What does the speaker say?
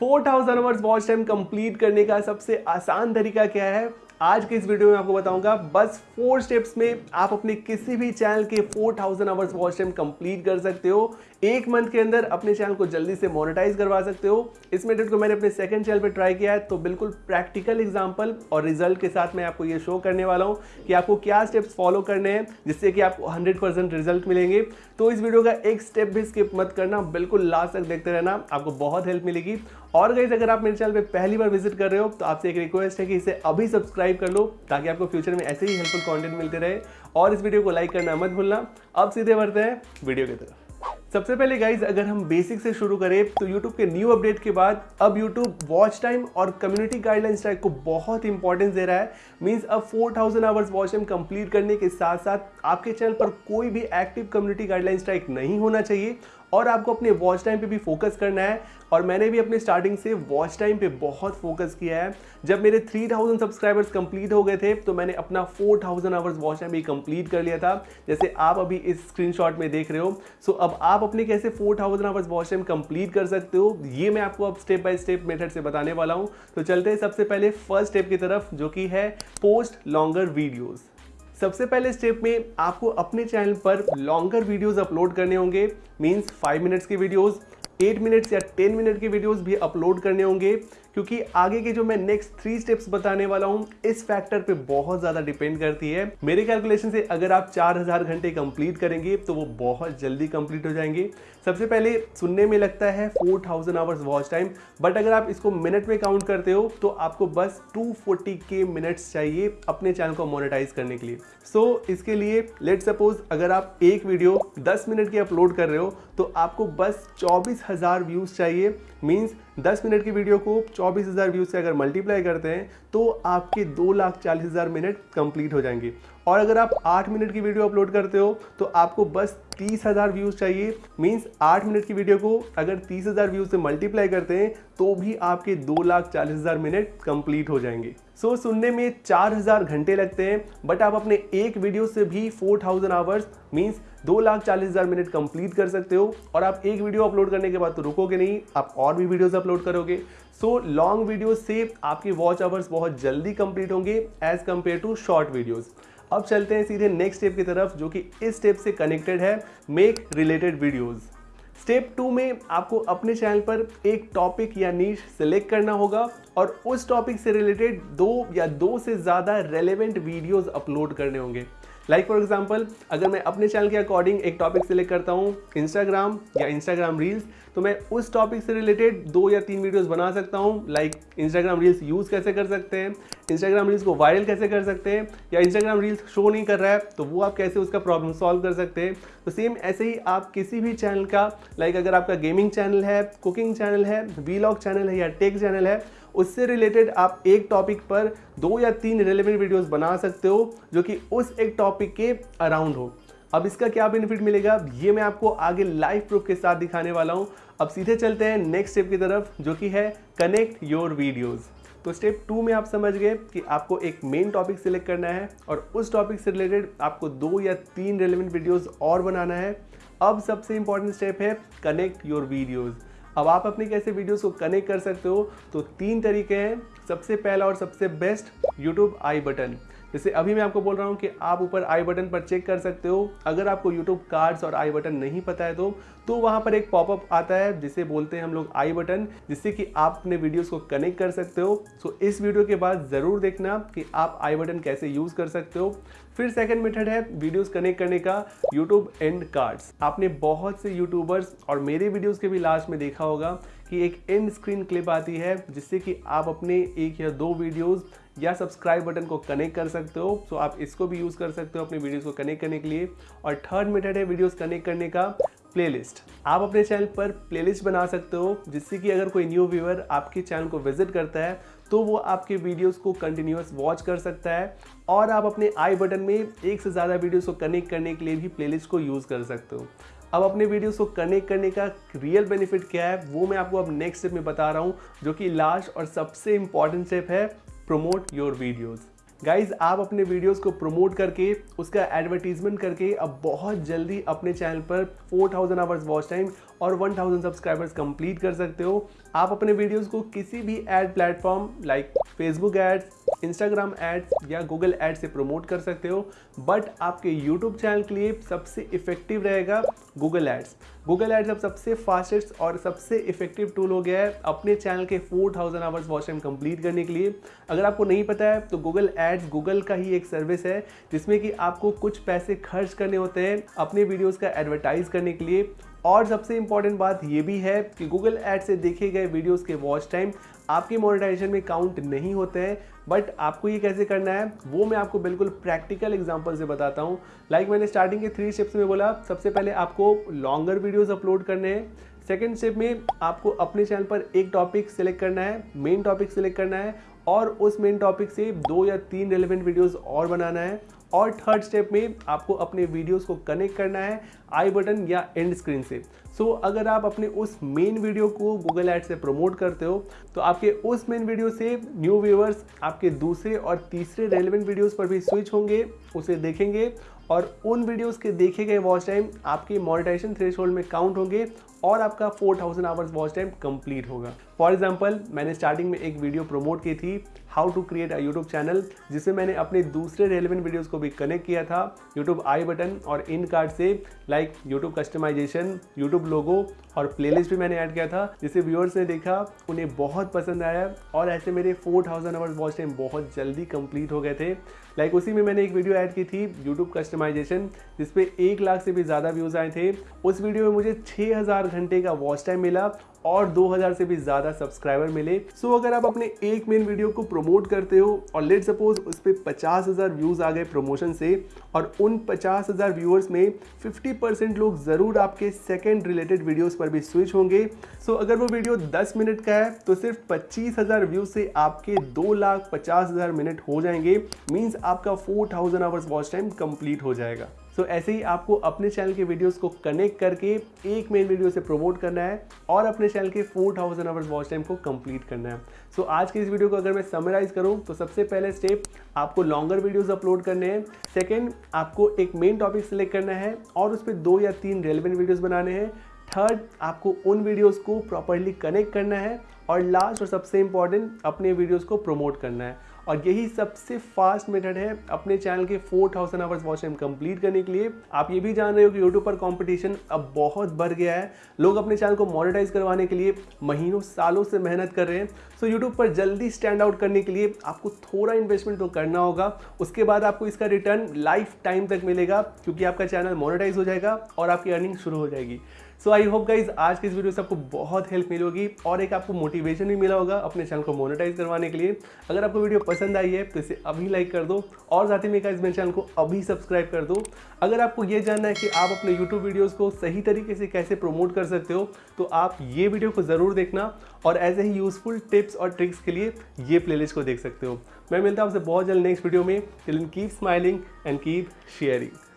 Four thousand hours watch time complete کرنے کا سب سے آسان طریقہ کیا ہے؟ آج کے اس ویڈیو میں آپ کو بتاؤں گا، بس فور سٹیپس میں آپ اپنے کسی بھی چینل کے four thousand hours watch time complete کر سکتے ہو۔ ایک منتھ کے اندر اپنے چینل کو جلدی سے مونیٹائز کروا سکتے ہو۔ اس میتھڈ کو میں نے اپنے سیکنڈ چینل پہ ٹرائی کیا ہے، تو بالکل پریکٹیکل ایگزامپل اور ریزلٹ کے ساتھ میں آپ کو یہ شو کرنے والا ہوں کہ آپ کو کیا اسٹیپس فالو کرنے ہیں، جس سے کہ آپ کو ہنڈریڈ پرسینٹ ریزلٹ ملیں گے۔ تو اس ویڈیو کا ایک اسٹیپ بھی اسکپ مت کرنا، بالکل لاسٹ تک دیکھتے رہنا، آپ کو بہت ہیلپ ملے گی۔ اور گئیز اگر آپ میرے چینل پہ پہلی بار وزٹ کر رہے ہو، تو آپ سے ایک ریکویسٹ ہے کہ اسے ابھی سبسکرائب کر لو تاکہ آپ کو فیوچر میں ایسے ہی ہیلپفل کانٹینٹ ملتے رہے۔ اور اس ویڈیو کو لائک کرنا مت بھولنا۔ اب سیدھے بڑھتے ہیں ویڈیو کی طرف۔ سب سے پہلے گائز اگر ہم بیسک سے شروع کریں، تو یوٹیوب کے نیو اپڈیٹ کے بعد، اب یوٹیوب واچ ٹائم اور کمیونٹی گائیڈ لائنس اسٹرائک کو بہت امپورٹنس دے رہا ہے۔ مینس اب four thousand hours watch time complete کرنے کے ساتھ ساتھ آپ کے چینل پر کوئی بھی active community guidelines strike نہیں ہونا چاہیے۔ اور آپ کو اپنے واچ ٹائم پہ بھی فوکس کرنا ہے اور میں نے بھی اپنے سٹارٹنگ سے واچ ٹائم پہ بہت فوکس کیا ہے۔ جب میرے 3000 سبسکرائبرز کمپلیٹ ہو گئے تھے تو میں نے اپنا 4000 تھاؤزینڈ آورس واچ ٹائم بھی کمپلیٹ کر لیا تھا۔ جیسے آپ ابھی اس اسکرین شاٹ میں دیکھ رہے ہو۔ سو اب آپ اپنے کیسے 4000 thousand hours watch time complete کر سکتے ہو، یہ میں آپ کو اب اسٹیپ بائی اسٹیپ میتھڈ سے بتانے والا ہوں۔ تو چلتے ہیں سب سے پہلے فرسٹ اسٹیپ کی طرف، جو کہ ہے پوسٹ لانگر ویڈیوز سب سے پہلے اسٹیپ میں آپ کو اپنے چینل پر لانگر ویڈیوز اپلوڈ کرنے ہوں گے مینس 5 منٹس کے ویڈیوز 8 منٹس یا 10 منٹ کے ویڈیوز بھی اپلوڈ کرنے ہوں گے۔ کیونکہ آگے کے جو میں نیکسٹ تھری سٹیپس بتانے والا ہوں اس فیکٹر پہ بہت زیادہ ڈیپینڈ کرتی ہے۔ میرے کیلکولیشن سے اگر آپ چار ہزار گھنٹے کمپلیٹ کریں گے تو وہ بہت جلدی کمپلیٹ ہو جائیں گے۔ سب سے پہلے سننے میں لگتا ہے four thousand hours watch time but اگر آپ اس کو منٹ میں کاؤنٹ کرتے ہو تو آپ کو بس ٹو فورٹی کے منٹس چاہیے اپنے چینل کو مونیٹائز کرنے کے لیے۔ سو so, اس کے لیے لیٹ سپوز اگر آپ ایک ویڈیو دس منٹ کی اپلوڈ کر رہے ہو تو آپ کو بس چوبیس ہزار ویوز چاہیے۔ مینس دس منٹ کی ویڈیو کو چوبیس ہزار ویوز سے اگر ملٹیپلائی کرتے ہیں تو آپ کے دو لاکھ چالیس ہزار منٹ کمپلیٹ ہو جائیں گے۔ اور اگر آپ آٹھ منٹ کی ویڈیو اپلوڈ کرتے ہو تو آپ کو بس تیس ہزار ویوز چاہیے۔ مینس آٹھ منٹ کی ویڈیو کو اگر تیس ہزار ویوز سے ملٹیپلائی کرتے ہیں تو بھی آپ کے دو لاکھ چالیس ہزار منٹ کمپلیٹ ہو جائیں گے۔ سو so, سننے میں چار ہزار گھنٹے لگتے ہیں بٹ آپ اپنے ایک ویڈیو سے بھی فور تھاؤزنڈ آورس مینس دو لاکھ چالیس ہزار منٹ کمپلیٹ کر سکتے ہو۔ اور آپ ایک ویڈیو اپلوڈ کرنے کے بعد تو رکو گے نہیں آپ اور بھی ویڈیوز اپلوڈ کرو گے۔ سو لانگ ویڈیوز سے آپ کے واچ آورس بہت جلدی کمپلیٹ ہوں گے as compare to short videos اب چلتے ہیں سیدھے نیکسٹ اسٹیپ کی طرف جو کہ اس اسٹیپ سے کنیکٹڈ ہے make related videos step two میں آپ کو اپنے چینل پر ایک ٹاپک یا نیش سلیکٹ کرنا ہوگا اور اس ٹاپک سے ریلیٹڈ دو یا دو سے زیادہ ریلیونٹ ویڈیوز اپلوڈ کرنے ہوں گے. لائک فار ایگزامپل اگر میں اپنے چینل کے اکارڈنگ ایک ٹاپک سلیکٹ کرتا ہوں انسٹاگرام یا انسٹاگرام ریلز تو میں اس ٹاپک سے ریلیٹڈ دو یا تین ویڈیوز بنا سکتا ہوں. لائک انسٹاگرام ریلز یوز کیسے کر سکتے ہیں؟ انسٹاگرام ریلز کو وائرل کیسے کر سکتے ہیں یا انسٹاگرام ریلز شو نہیں کر رہا ہے، تو وہ آپ کیسے اس کا پرابلم سالو کر سکتے ہیں؟ تو سیم ایسے ہی آپ کسی بھی چینل کا لائک like اگر آپ کا گیمنگ چینل ہے کوکنگ چینل ہے ویلاگ چینل ہے یا ٹیک چینل ہے، اس سے ریلیٹڈ آپ ایک ٹاپک پر دو یا تین ریلیونٹ ویڈیوز بنا سکتے ہو، جو کہ اس ایک ٹاپک کے اراؤنڈ ہو۔ اب اس کا کیا بینیفٹ ملے گا؟ یہ میں آپ کو آگے لائف پروف کے ساتھ دکھانے والا ہوں۔ اب سیدھے چلتے ہیں نیکسٹ اسٹیپ کی طرف، جو کہ ہے کنیکٹ یور ویڈیوز تو اسٹیپ ٹو میں آپ سمجھ گئے کہ آپ کو ایک مین ٹاپک سلیکٹ کرنا ہے اور اس ٹاپک سے ریلیٹڈ آپ کو دو یا تین ریلیونٹ ویڈیوز اور بنانا ہے۔ اب سب سے امپورٹنٹ اسٹیپ ہے کنیکٹ یور ویڈیوز اب آپ اپنے کیسے ویڈیوز کو کنیکٹ کر سکتے ہو؟ تو تین طریقے ہیں۔ سب سے پہلا اور سب سے بیسٹ یوٹیوب آئی بٹن جیسے ابھی میں آپ کو بول رہا ہوں کہ آپ اوپر آئی بٹن پر چیک کر سکتے ہو۔ اگر آپ کو یوٹیوب کارڈز اور آئی بٹن نہیں پتہ ہے تو تو وہاں پر ایک پاپ اپ آتا ہے جسے بولتے ہیں ہم لوگ آئی بٹن جس سے کہ آپ اپنے ویڈیوز کو کنیکٹ کر سکتے ہو۔ سو so, اس ویڈیو کے بعد ضرور دیکھنا کہ آپ آئی بٹن کیسے یوز کر سکتے ہو۔ پھر سیکنڈ میتھڈ ہے ویڈیوز کنیکٹ کرنے کا یوٹیوب اینڈ کارڈز۔ آپ نے بہت سے یوٹیوبرز اور میرے ویڈیوز کے بھی لاسٹ میں دیکھا ہوگا کہ ایک اینڈ اسکرین کلپ آتی ہے جس سے کہ آپ اپنے ایک یا دو ویڈیوز یا سبسکرائب بٹن کو کنیکٹ کر سکتے ہو۔ سو so, آپ اس کو بھی یوز کر سکتے ہو اپنی ویڈیوز کو کنیکٹ کرنے کے لیے۔ اور تھرڈ میتھڈ ہے ویڈیوز کنیکٹ کرنے کا پلے لسٹ آپ اپنے چینل پر پلے لسٹ بنا سکتے ہو جس سے کہ اگر کوئی نیو ویور آپ کے چینل کو وزٹ کرتا ہے تو وہ آپ کے ویڈیوز کو کنٹینیوس واچ کر سکتا ہے۔ اور آپ اپنے آئی بٹن میں ایک سے زیادہ ویڈیوز کو کنیکٹ کرنے کے لیے بھی پلے لسٹ کو یوز کر سکتے ہو۔ اب اپنے ویڈیوز کو کنیکٹ کرنے کا ریئل بینیفٹ کیا ہے وہ میں آپ کو اب نیکسٹ اسٹیپ میں بتا رہا ہوں جو کہ لاسٹ اور سب سے امپورٹنٹ اسٹیپ ہے۔ پروموٹ یور ویڈیوز گائز آپ اپنے ویڈیوز کو پروموٹ کر کے اس کا ایڈورٹیزمنٹ کر کے اب بہت جلدی اپنے چینل پر four thousand hours watch time اور ون تھاؤزینڈ سبسکرائبرز کمپلیٹ کر سکتے ہو۔ آپ اپنے ویڈیوز کو کسی بھی ad platform like Facebook ads Instagram ads یا گوگل ایڈ سے پروموٹ کر سکتے ہو بٹ آپ کے یوٹیوب چینل کے لیے سب سے افیکٹو رہے گا گوگل ایڈس گوگل ایڈس اب سب سے فاسٹسٹ اور سب سے افیکٹو ٹول ہو گیا ہے اپنے چینل کے four thousand hours watch time complete کرنے کے لیے۔ اگر آپ کو نہیں پتا ہے، تو گوگل ایڈس گوگل کا ہی ایک سروس ہے، جس میں کہ آپ کو کچھ پیسے خرچ کرنے ہوتے ہیں اپنے ویڈیوز کا ایڈورٹائز کرنے کے لیے۔ اور سب سے امپورٹنٹ بات یہ بھی ہے کہ گوگل ایڈ سے دیکھے گئے ویڈیوز کے واچ ٹائم آپ کی مونیٹائزیشن میں کاؤنٹ نہیں ہوتے ہیں بٹ آپ کو یہ کیسے کرنا ہے، وہ میں آپ کو بالکل پریکٹیکل ایگزامپل سے بتاتا ہوں. لائک like میں نے اسٹارٹنگ کے تھری اسٹیپس میں بولا، سب سے پہلے آپ کو لانگر ویڈیوز اپلوڈ کرنے ہیں. سیکنڈ اسٹیپ میں آپ کو اپنے چینل پر ایک ٹاپک سلیکٹ کرنا ہے مین ٹاپک سلیکٹ کرنا ہے، اور اس مین ٹاپک سے دو یا تین ریلیونٹ ویڈیوز اور بنانا ہے. اور تھرڈ سٹیپ میں آپ کو اپنے ویڈیوز کو کنیکٹ کرنا ہے آئی بٹن یا اینڈ اسکرین سے. سو so, اگر آپ اپنے اس مین ویڈیو کو گوگل ایڈ سے پروموٹ کرتے ہو تو آپ کے اس مین ویڈیو سے نیو ویورز آپ کے دوسرے اور تیسرے ریلیونٹ ویڈیوز پر بھی سوئچ ہوں گے اسے دیکھیں گے اور ان ویڈیوز کے دیکھے گئے واچ ٹائم آپ کے مونیٹائزیشن تھریش ہولڈ میں کاؤنٹ ہوں گے اور آپ کا four thousand hours watch time complete ہوگا۔ فار ایگزامپل میں نے اسٹارٹنگ میں ایک ویڈیو پروموٹ کی تھی how to create a YouTube channel جس میں میں نے اپنے دوسرے ریلیونٹ ویڈیوز کو بھی کنیکٹ کیا تھا یوٹیوب آئی بٹن اور ان کارڈ سے like YouTube customization YouTube logo اور پلے لسٹ بھی میں نے ایڈ کیا تھا، جسے ویورس نے دیکھا، انہیں بہت پسند آیا اور ایسے میرے four thousand hours watch time بہت جلدی کمپلیٹ ہو گئے تھے۔ لائک اسی میں میں نے ایک ویڈیو ایڈ کی تھی یوٹیوب کسٹمائزیشن جس پہ ایک لاکھ سے بھی زیادہ ویوز آئے تھے. اس ویڈیو میں مجھے چھ ہزار گھنٹے کا واچ ٹائم ملا اور دو ہزار سے بھی زیادہ سبسکرائبر ملے۔ سو اگر آپ اپنے ایک مین ویڈیو کو پروموٹ کرتے ہو اور لیٹ سپوز اس پہ پچاس ہزار ویوز آ گئے پروموشن سے اور ان پچاس ہزار ویورس میں ففٹی پرسینٹ لوگ ضرور آپ کے سیکنڈ ریلیٹڈ ویڈیوز پر بھی سوئچ ہوں گے۔ سو اگر وہ ویڈیو دس منٹ کا ہے تو صرف پچیس ہزار ویوز سے آپ کے دو لاکھ پچاس ہزار منٹ ہو جائیں گے۔ مینس آپ کا four thousand hours watch time complete ہو جائے گا۔ سو so, ایسے ہی آپ کو اپنے چینل کے ویڈیوز کو کنیکٹ کر کے ایک مین ویڈیو سے پروموٹ کرنا ہے اور اپنے چینل کے four thousand hours watch time کو کمپلیٹ کرنا ہے. سو so, آج کے اس ویڈیو کو اگر میں سمرائز کروں تو سب سے پہلے اسٹیپ آپ کو لانگر ویڈیوز اپلوڈ کرنے ہیں. سیکنڈ آپ کو ایک مین ٹاپک سلیکٹ کرنا ہے اور اس پہ دو یا تین ریلیونٹ ویڈیوز بنانے ہیں. تھرڈ آپ کو ان ویڈیوز کو پراپرلی کنیکٹ کرنا ہے اور لاسٹ اور سب سے امپورٹنٹ اپنے ویڈیوز کو پروموٹ کرنا ہے. اور یہی سب سے فاسٹ میتھڈ ہے اپنے چینل کے four thousand hours watch time complete کرنے کے لیے۔ آپ یہ بھی جان رہے ہو کہ یوٹیوب پر کمپٹیشن اب بہت بڑھ گیا ہے۔ لوگ اپنے چینل کو مانیٹائز کروانے کے لیے مہینوں، سالوں سے محنت کر رہے ہیں۔ سو یوٹیوب پر جلدی اسٹینڈ آؤٹ کرنے کے لیے آپ کو تھوڑا انویسٹمنٹ تو کرنا ہوگا۔ اس کے بعد آپ کو اس کا ریٹرن لائف ٹائم تک ملے گا، کیونکہ آپ کا چینل مانیٹائز ہو جائے گا اور آپ کی ارننگ شروع ہو جائے گی۔ سو آئی ہوپ گائز آج کی اس ویڈیو سے آپ کو بہت ہیلپ ملی ہوگی اور ایک آپ کو موٹیویشن بھی ملا ہوگا اپنے چینل کو مونیٹائز کروانے کے لیے اگر آپ کو ویڈیو پسند آئی ہے تو اسے ابھی لائک کر دو اور ساتھ ہی میں گائز میرے چینل کو ابھی سبسکرائب کر دو اگر آپ کو یہ جاننا ہے کہ آپ اپنے یوٹیوب ویڈیوز کو صحیح طریقے سے کیسے پروموٹ کر سکتے ہو تو آپ یہ ویڈیو کو ضرور دیکھنا اور ایسے ہی یوزفل ٹپس اور ٹرکس کے لیے یہ پلے لسٹ کو دیکھ سکتے ہو میں ملتا ہوں آپ سے بہت جلد نیکسٹ ویڈیو میں keep smiling and keep sharing